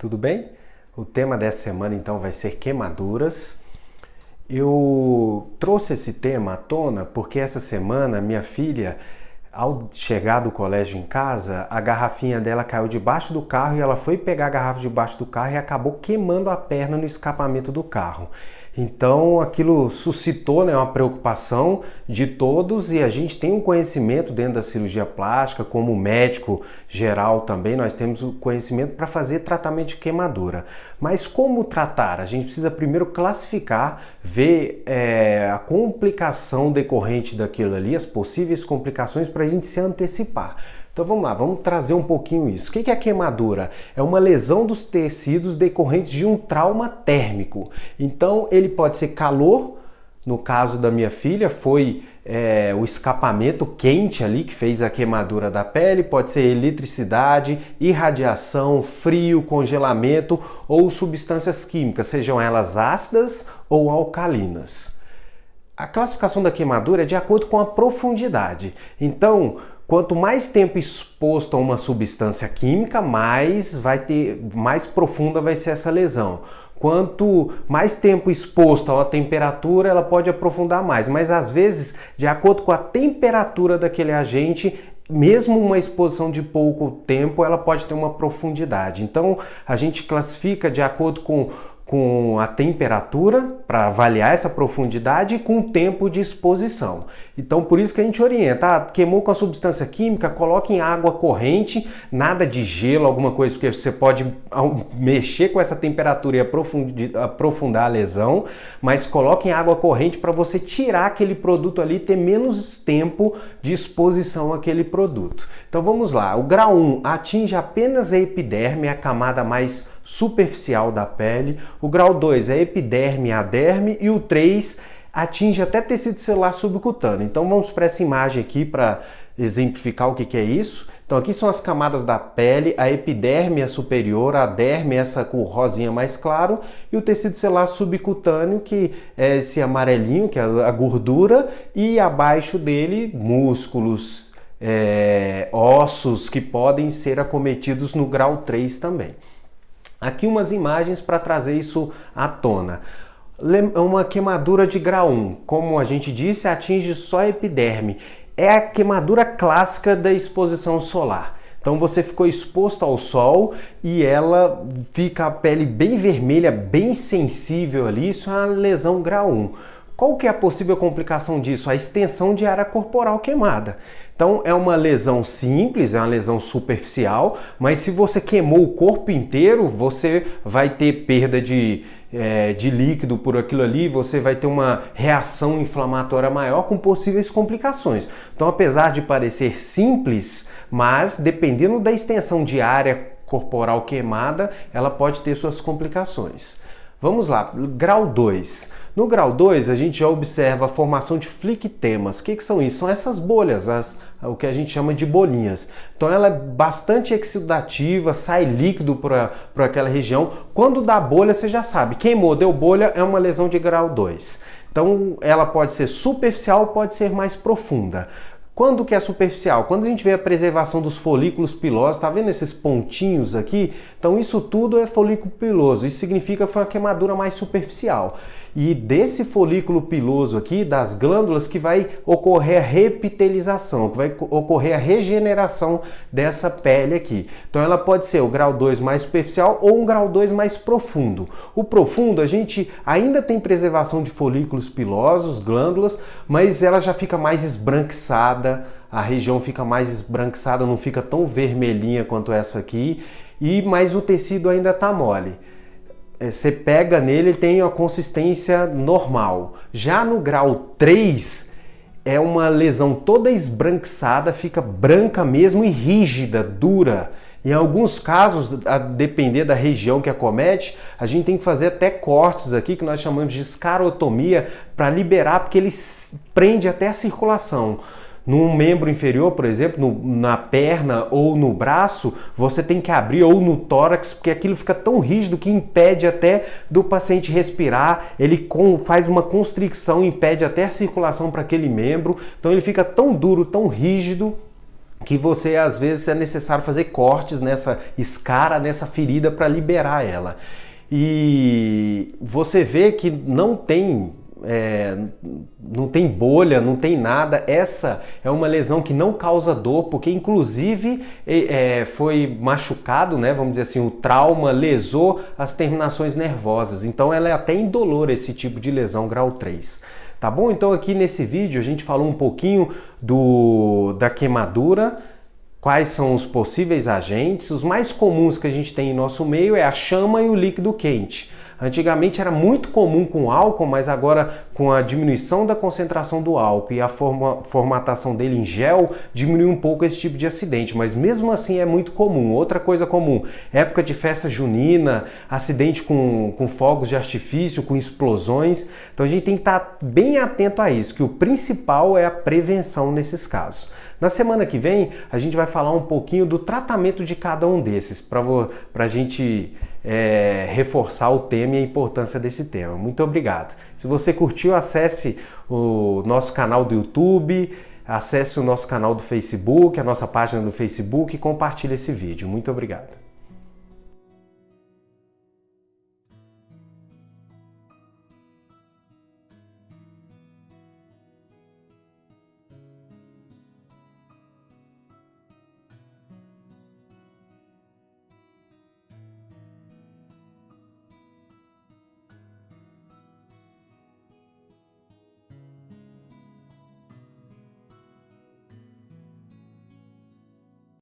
tudo bem? O tema dessa semana então vai ser queimaduras. Eu trouxe esse tema à tona porque essa semana minha filha, ao chegar do colégio em casa, a garrafinha dela caiu debaixo do carro e ela foi pegar a garrafa debaixo do carro e acabou queimando a perna no escapamento do carro. Então aquilo suscitou né, uma preocupação de todos e a gente tem um conhecimento dentro da cirurgia plástica, como médico geral também, nós temos o conhecimento para fazer tratamento de queimadura. Mas como tratar? A gente precisa primeiro classificar, ver é, a complicação decorrente daquilo ali, as possíveis complicações a gente se antecipar. Então vamos lá, vamos trazer um pouquinho isso. O que é queimadura? É uma lesão dos tecidos decorrentes de um trauma térmico. Então ele pode ser calor, no caso da minha filha foi é, o escapamento quente ali que fez a queimadura da pele, pode ser eletricidade, irradiação, frio, congelamento ou substâncias químicas, sejam elas ácidas ou alcalinas. A classificação da queimadura é de acordo com a profundidade. Então, Quanto mais tempo exposto a uma substância química, mais vai ter, mais profunda vai ser essa lesão. Quanto mais tempo exposto uma temperatura, ela pode aprofundar mais, mas às vezes, de acordo com a temperatura daquele agente, mesmo uma exposição de pouco tempo, ela pode ter uma profundidade. Então, a gente classifica de acordo com com a temperatura para avaliar essa profundidade e com o tempo de exposição. Então por isso que a gente orienta, ah, queimou com a substância química, coloque em água corrente, nada de gelo, alguma coisa, porque você pode mexer com essa temperatura e aprofundar a lesão, mas coloque em água corrente para você tirar aquele produto ali, ter menos tempo de exposição àquele produto. Então vamos lá, o grau 1 atinge apenas a epiderme, a camada mais superficial da pele. O grau 2 é epiderme a derme e o 3 atinge até tecido celular subcutâneo. Então vamos para essa imagem aqui para exemplificar o que, que é isso. Então aqui são as camadas da pele, a epiderme é superior, a derme é essa cor rosinha mais claro e o tecido celular subcutâneo que é esse amarelinho, que é a gordura e abaixo dele músculos, é, ossos que podem ser acometidos no grau 3 também. Aqui umas imagens para trazer isso à tona. Uma queimadura de grau 1, como a gente disse, atinge só a epiderme. É a queimadura clássica da exposição solar. Então você ficou exposto ao sol e ela fica a pele bem vermelha, bem sensível ali, isso é uma lesão grau 1. Qual que é a possível complicação disso? A extensão de área corporal queimada. Então é uma lesão simples, é uma lesão superficial, mas se você queimou o corpo inteiro, você vai ter perda de, é, de líquido por aquilo ali, você vai ter uma reação inflamatória maior com possíveis complicações. Então apesar de parecer simples, mas dependendo da extensão de área corporal queimada, ela pode ter suas complicações. Vamos lá, grau 2. No grau 2, a gente já observa a formação de flictemas. O que, que são isso? São essas bolhas, as, o que a gente chama de bolinhas. Então ela é bastante exudativa, sai líquido para aquela região. Quando dá bolha, você já sabe, queimou, deu bolha, é uma lesão de grau 2. Então ela pode ser superficial, pode ser mais profunda. Quando que é superficial? Quando a gente vê a preservação dos folículos pilosos, tá vendo esses pontinhos aqui? Então isso tudo é folículo piloso, isso significa que foi uma queimadura mais superficial. E desse folículo piloso aqui, das glândulas, que vai ocorrer a repitelização, que vai ocorrer a regeneração dessa pele aqui. Então ela pode ser o grau 2 mais superficial ou um grau 2 mais profundo. O profundo, a gente ainda tem preservação de folículos pilosos, glândulas, mas ela já fica mais esbranquiçada, a região fica mais esbranquiçada, não fica tão vermelhinha quanto essa aqui, e mas o tecido ainda está mole. É, você pega nele, ele tem a consistência normal. Já no grau 3, é uma lesão toda esbranquiçada, fica branca mesmo e rígida, dura. Em alguns casos, a depender da região que acomete, a gente tem que fazer até cortes aqui, que nós chamamos de escarotomia, para liberar, porque ele prende até a circulação num membro inferior, por exemplo, no, na perna ou no braço, você tem que abrir ou no tórax, porque aquilo fica tão rígido que impede até do paciente respirar, ele com, faz uma constricção, impede até a circulação para aquele membro, então ele fica tão duro, tão rígido que você às vezes é necessário fazer cortes nessa escara, nessa ferida para liberar ela. E você vê que não tem é, não tem bolha, não tem nada. Essa é uma lesão que não causa dor, porque inclusive é, foi machucado, né? Vamos dizer assim, o trauma lesou as terminações nervosas. Então ela é até indolor esse tipo de lesão grau 3. Tá bom? Então aqui nesse vídeo a gente falou um pouquinho do, da queimadura, quais são os possíveis agentes. Os mais comuns que a gente tem em nosso meio é a chama e o líquido quente. Antigamente era muito comum com álcool, mas agora com a diminuição da concentração do álcool e a forma, formatação dele em gel, diminuiu um pouco esse tipo de acidente, mas mesmo assim é muito comum. Outra coisa comum, época de festa junina, acidente com, com fogos de artifício, com explosões. Então a gente tem que estar bem atento a isso, que o principal é a prevenção nesses casos. Na semana que vem, a gente vai falar um pouquinho do tratamento de cada um desses, para a gente é, reforçar o tema e a importância desse tema. Muito obrigado. Se você curtiu, acesse o nosso canal do YouTube, acesse o nosso canal do Facebook, a nossa página do Facebook e compartilhe esse vídeo. Muito obrigado.